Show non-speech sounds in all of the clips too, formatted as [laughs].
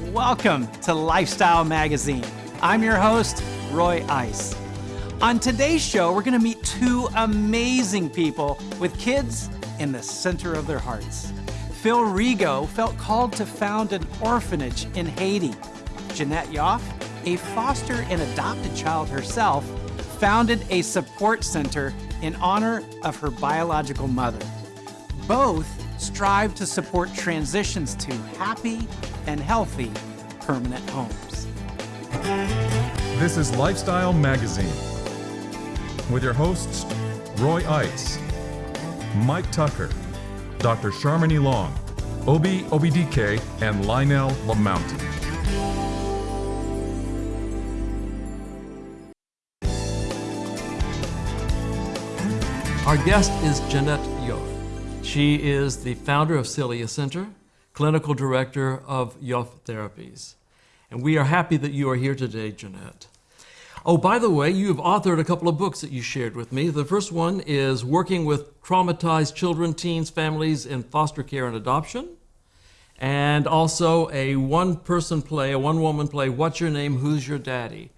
Welcome to Lifestyle Magazine. I'm your host, Roy Ice. On today's show, we're going to meet two amazing people with kids in the center of their hearts. Phil Rigo felt called to found an orphanage in Haiti. Jeanette Yoffe, a foster and adopted child herself, founded a support center in honor of her biological mother. Both strive to support transitions to happy and healthy permanent homes. This is Lifestyle Magazine with your hosts Roy Ice, Mike Tucker, Dr. Sharmini Long, Obi Obidike, and Lionel Lamountain. Our guest is Jeanette Yoffe. She is the founder of Celia Center, clinical director of Yoffe Therapies. And we are happy that you are here today, Jeanette. Oh, by the way, you've authored a couple of books that you shared with me. The first one is Working with Traumatized Children, Teens, Families in Foster Care and Adoption. And also a one person play, a one woman play, What's Your Name? Who's Your Daddy?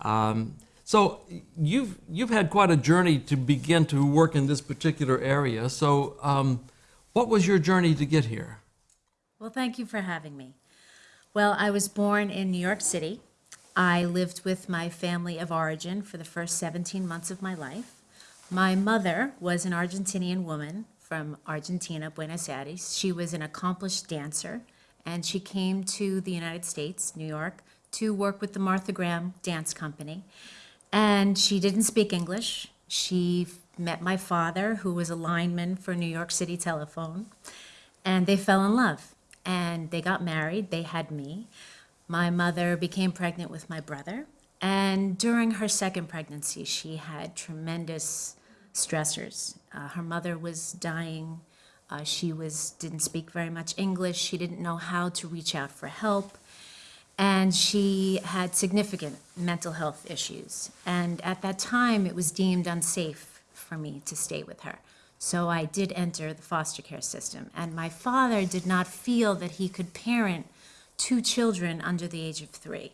Um, so you've you've had quite a journey to begin to work in this particular area. So um, what was your journey to get here? Well, thank you for having me. Well, I was born in New York City. I lived with my family of origin for the first 17 months of my life. My mother was an Argentinian woman from Argentina, Buenos Aires. She was an accomplished dancer, and she came to the United States, New York, to work with the Martha Graham Dance Company. And she didn't speak English. She met my father, who was a lineman for New York City Telephone, and they fell in love. And they got married. They had me. My mother became pregnant with my brother. And during her second pregnancy, she had tremendous stressors. Uh, her mother was dying. Uh, she was didn't speak very much English. She didn't know how to reach out for help and she had significant mental health issues. And at that time, it was deemed unsafe for me to stay with her. So I did enter the foster care system. And my father did not feel that he could parent two children under the age of three.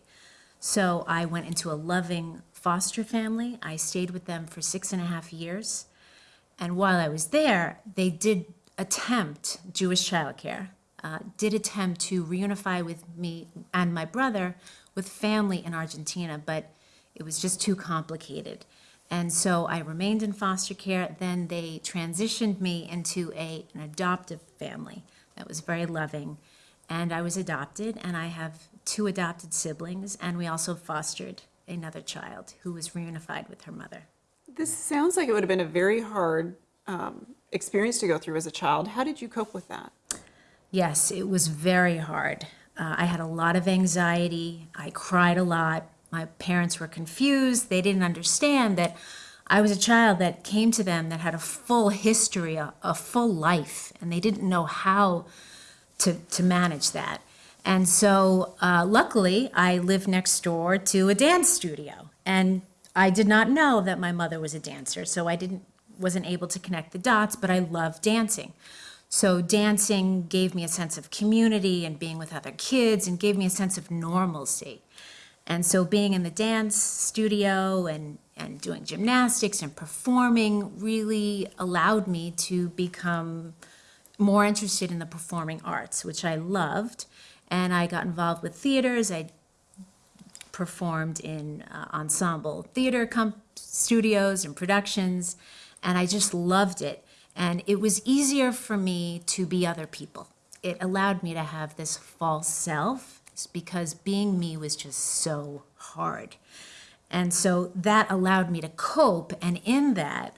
So I went into a loving foster family. I stayed with them for six and a half years. And while I was there, they did attempt Jewish childcare uh, did attempt to reunify with me and my brother with family in Argentina, but it was just too complicated. And so I remained in foster care. Then they transitioned me into a, an adoptive family that was very loving. And I was adopted, and I have two adopted siblings, and we also fostered another child who was reunified with her mother. This sounds like it would have been a very hard um, experience to go through as a child. How did you cope with that? Yes, it was very hard. Uh, I had a lot of anxiety. I cried a lot. My parents were confused. They didn't understand that I was a child that came to them that had a full history, a, a full life, and they didn't know how to, to manage that. And so, uh, luckily, I lived next door to a dance studio, and I did not know that my mother was a dancer, so I didn't wasn't able to connect the dots. But I loved dancing. So dancing gave me a sense of community and being with other kids and gave me a sense of normalcy. And so being in the dance studio and, and doing gymnastics and performing really allowed me to become more interested in the performing arts, which I loved. And I got involved with theaters. I performed in uh, ensemble theater studios and productions, and I just loved it. And it was easier for me to be other people. It allowed me to have this false self because being me was just so hard. And so that allowed me to cope. And in that,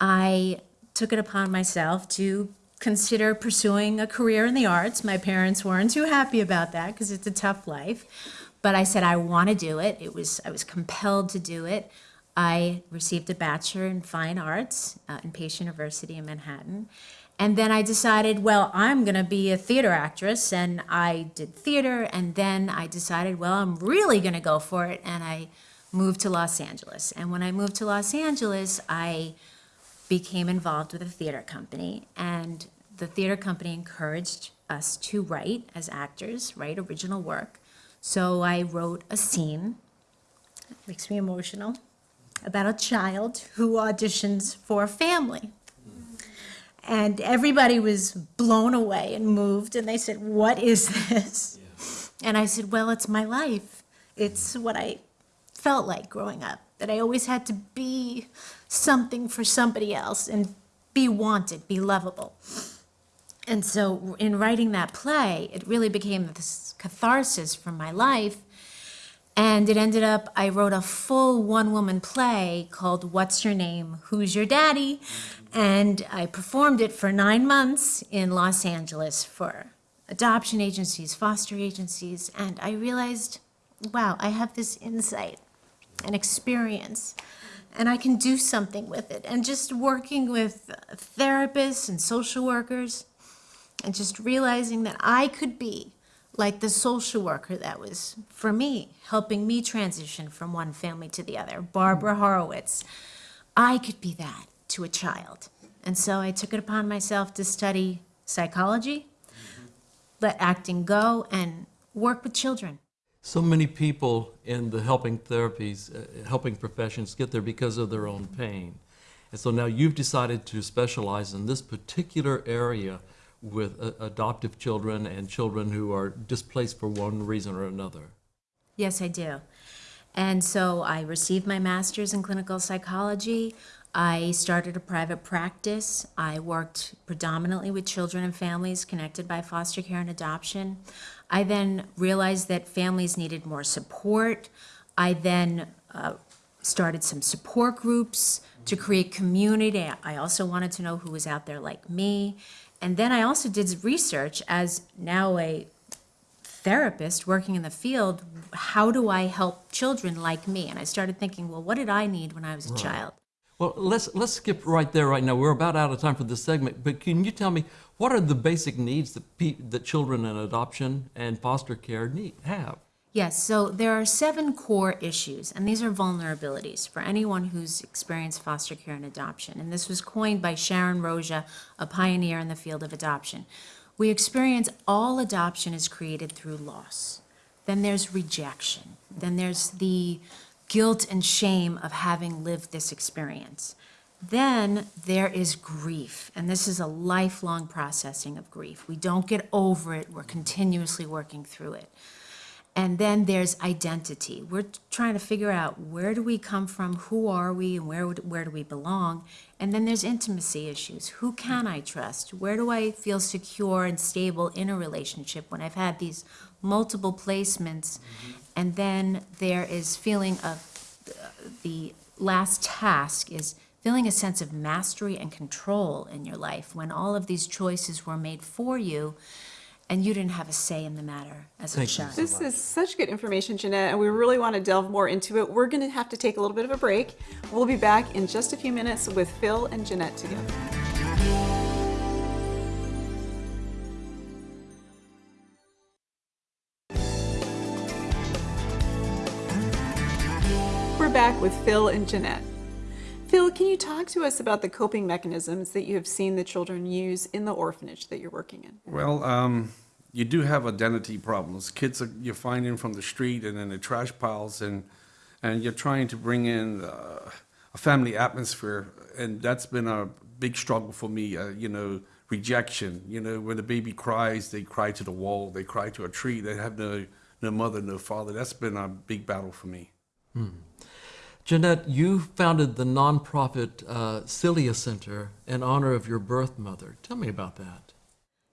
I took it upon myself to consider pursuing a career in the arts. My parents weren't too happy about that because it's a tough life. But I said I want to do it. It was I was compelled to do it. I received a Bachelor in Fine Arts uh, in Pace University in Manhattan. And then I decided, well, I'm going to be a theater actress. And I did theater. And then I decided, well, I'm really going to go for it. And I moved to Los Angeles. And when I moved to Los Angeles, I became involved with a theater company. And the theater company encouraged us to write as actors, write original work. So I wrote a scene, it makes me emotional, about a child who auditions for a family. And everybody was blown away and moved, and they said, What is this? And I said, Well, it's my life. It's what I felt like growing up, that I always had to be something for somebody else and be wanted, be lovable. And so, in writing that play, it really became this catharsis from my life. And it ended up, I wrote a full one woman play called What's Your Name? Who's Your Daddy? And I performed it for nine months in Los Angeles for adoption agencies, foster agencies. And I realized, wow, I have this insight and experience and I can do something with it. And just working with therapists and social workers and just realizing that I could be like the social worker that was for me, helping me transition from one family to the other, Barbara Horowitz. I could be that to a child. And so I took it upon myself to study psychology, let acting go, and work with children. So many people in the helping therapies, uh, helping professions get there because of their own pain. And so now you've decided to specialize in this particular area with uh, adoptive children and children who are displaced for one reason or another. Yes, I do. And so I received my master's in clinical psychology. I started a private practice. I worked predominantly with children and families connected by foster care and adoption. I then realized that families needed more support. I then uh, started some support groups to create community. I also wanted to know who was out there like me. And then I also did research as now a therapist working in the field. How do I help children like me? And I started thinking, well, what did I need when I was a child? Well, let's let's skip right there right now. We're about out of time for this segment, but can you tell me what are the basic needs that pe- that children in adoption and foster care need have? Yes, so there are seven core issues, and these are vulnerabilities for anyone who's experienced foster care and adoption. And this was coined by Sharon Roszia, a pioneer in the field of adoption. We experience all adoption is created through loss. Then there's rejection. Then there's the guilt and shame of having lived this experience. Then there is grief, and this is a lifelong processing of grief. We don't get over it, we're continuously working through it. And then there's identity. We're trying to figure out where do we come from, who are we, and where, would- where do we belong? And then there's intimacy issues. Who can I trust? Where do I feel secure and stable in a relationship when I've had these multiple placements? And then there is feeling of uh, the last task is feeling a sense of mastery and control in your life when all of these choices were made for you and you didn't have a say in the matter as a Thank you child. so This is such good information, Jeanette, and we really want to delve more into it. We're going to have to take a little bit of a break. We'll be back in just a few minutes with Phil and Jeanette together. We're back with Phil and Jeanette. Phil, can you talk to us about the coping mechanisms that you have seen the children use in the orphanage that you're working in? Well, um, you do have identity problems. Kids are, you're finding from the street and in the trash piles, and and you're trying to bring in uh, a family atmosphere, and that's been a big struggle for me. Uh, you know, rejection. You know, when the baby cries, they cry to the wall, they cry to a tree. They have no no mother, no father. That's been a big battle for me. Jeanette, you founded the nonprofit uh, Celia Center in honor of your birth mother. Tell me about that.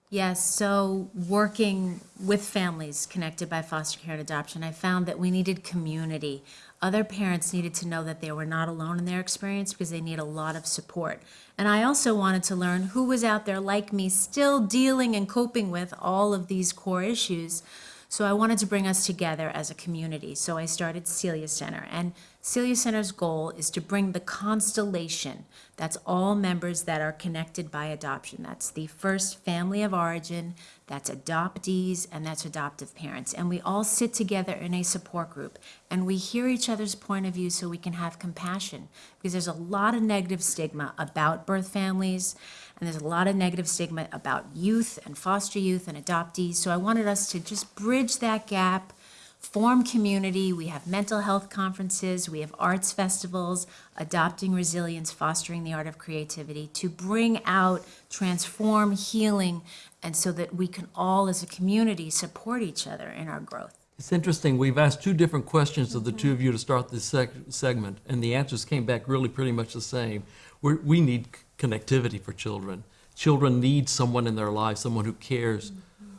Yes, so working with families connected by foster care and adoption, I found that we needed community. Other parents needed to know that they were not alone in their experience because they need a lot of support. And I also wanted to learn who was out there like me, still dealing and coping with all of these core issues. So I wanted to bring us together as a community. So I started Celia Center. And Celia Center's goal is to bring the constellation, that's all members that are connected by adoption. That's the first family of origin, that's adoptees, and that's adoptive parents. And we all sit together in a support group and we hear each other's point of view so we can have compassion. Because there's a lot of negative stigma about birth families, and there's a lot of negative stigma about youth and foster youth and adoptees. So I wanted us to just bridge that gap form community. We have mental health conferences, we have arts festivals, adopting resilience, fostering the art of creativity to bring out, transform, healing, and so that we can all as a community support each other in our growth. It's interesting. We've asked two different questions of the two of you to start this seg- segment, and the answers came back really pretty much the same. We're, we need connectivity for children. Children need someone in their life, someone who cares,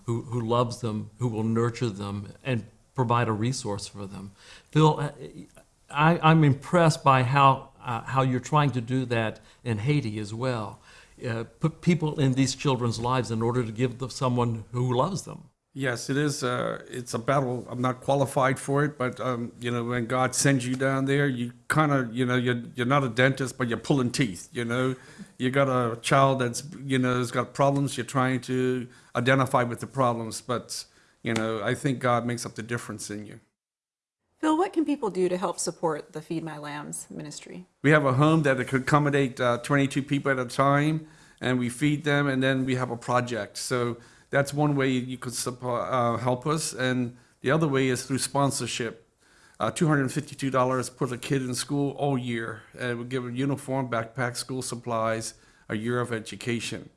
who, who loves them, who will nurture them, and provide a resource for them. Phil, uh, I, I'm impressed by how, uh, how you're trying to do that in Haiti as well. Uh, put people in these children's lives in order to give them someone who loves them. Yes, it is. Uh, it's a battle. I'm not qualified for it, but um, you know, when God sends you down there, you kind of, you know, you're you're not a dentist, but you're pulling teeth. You know, you got a child that's, you know, has got problems. You're trying to identify with the problems, but you know, I think God makes up the difference in you. Phil, what can people do to help support the Feed My Lambs ministry? We have a home that could accommodate uh, 22 people at a time, and we feed them, and then we have a project. So that's one way you could uh, help us, and the other way is through sponsorship. Uh, $252 put a kid in school all year, and we give a uniform, backpack, school supplies, a year of education.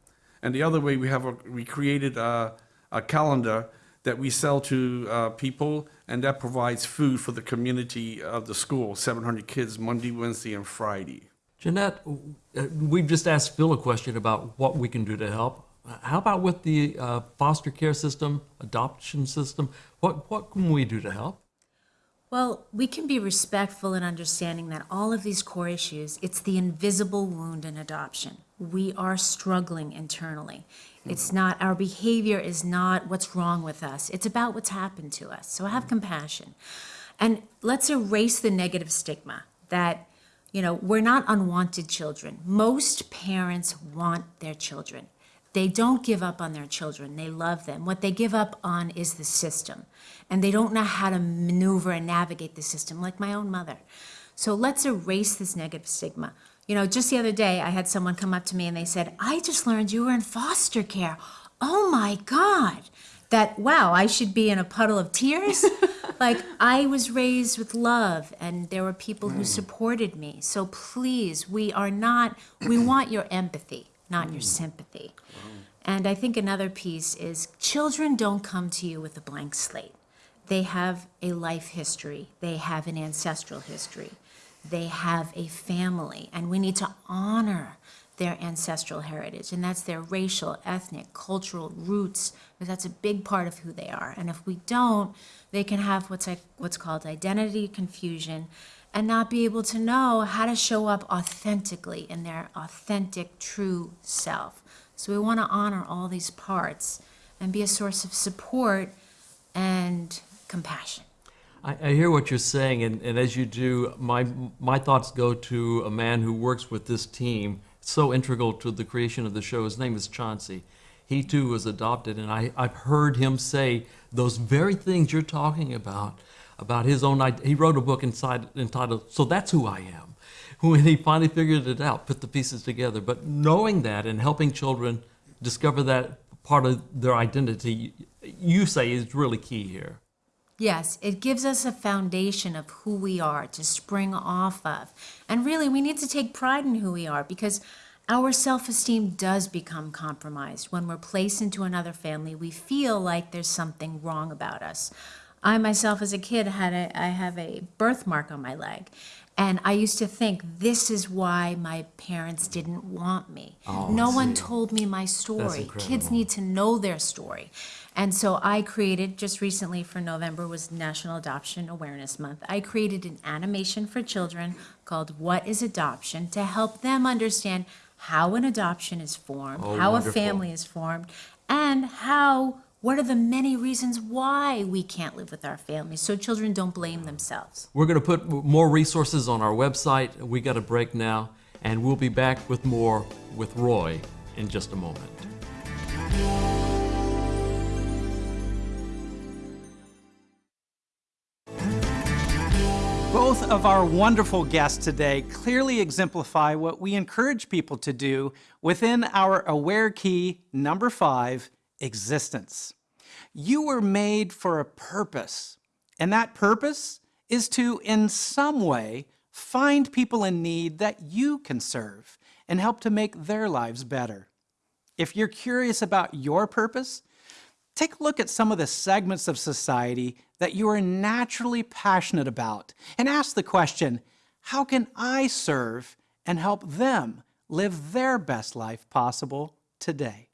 And the other way we have a, we created a, a calendar that we sell to uh, people, and that provides food for the community of the school, 700 kids, Monday, Wednesday, and Friday. Jeanette, uh, we've just asked Phil a question about what we can do to help. How about with the uh, foster care system, adoption system? What, what can we do to help? Well, we can be respectful and understanding that all of these core issues, it's the invisible wound in adoption. We are struggling internally. It's not, our behavior is not what's wrong with us. It's about what's happened to us. So have compassion. And let's erase the negative stigma that, you know, we're not unwanted children. Most parents want their children. They don't give up on their children. They love them. What they give up on is the system. And they don't know how to maneuver and navigate the system, like my own mother. So let's erase this negative stigma. You know, just the other day, I had someone come up to me and they said, I just learned you were in foster care. Oh my God. That, wow, I should be in a puddle of tears. [laughs] like, I was raised with love and there were people who mm. supported me. So please, we are not, we want your empathy, not your sympathy. And I think another piece is children don't come to you with a blank slate. They have a life history, they have an ancestral history they have a family, and we need to honor their ancestral heritage, and that's their racial, ethnic, cultural roots, because that's a big part of who they are. And if we don't, they can have what's like, what's called identity confusion, and not be able to know how to show up authentically in their authentic, true self. So we want to honor all these parts and be a source of support and compassion. I, I hear what you're saying, and, and as you do, my, my thoughts go to a man who works with this team, so integral to the creation of the show. His name is Chauncey. He too was adopted, and I, I've heard him say those very things you're talking about, about his own. id- He wrote a book inside, entitled "So That's Who I Am." When he finally figured it out, put the pieces together. But knowing that and helping children discover that part of their identity, you say is really key here. Yes, it gives us a foundation of who we are to spring off of. And really, we need to take pride in who we are because our self esteem does become compromised. When we're placed into another family, we feel like there's something wrong about us. I myself, as a kid, had a, I have a birthmark on my leg. And I used to think this is why my parents didn't want me. no one told me my story. Kids need to know their story. And so I created just recently for November was National Adoption Awareness Month. I created an animation for children called What is Adoption to help them understand how an adoption is formed, Oh, how wonderful. a family is formed, and how What are the many reasons why we can't live with our families so children don't blame themselves? We're going to put more resources on our website. We got a break now, and we'll be back with more with Roy in just a moment. Both of our wonderful guests today clearly exemplify what we encourage people to do within our Aware Key number five existence. You were made for a purpose, and that purpose is to, in some way, find people in need that you can serve and help to make their lives better. If you're curious about your purpose, Take a look at some of the segments of society that you are naturally passionate about and ask the question, how can I serve and help them live their best life possible today?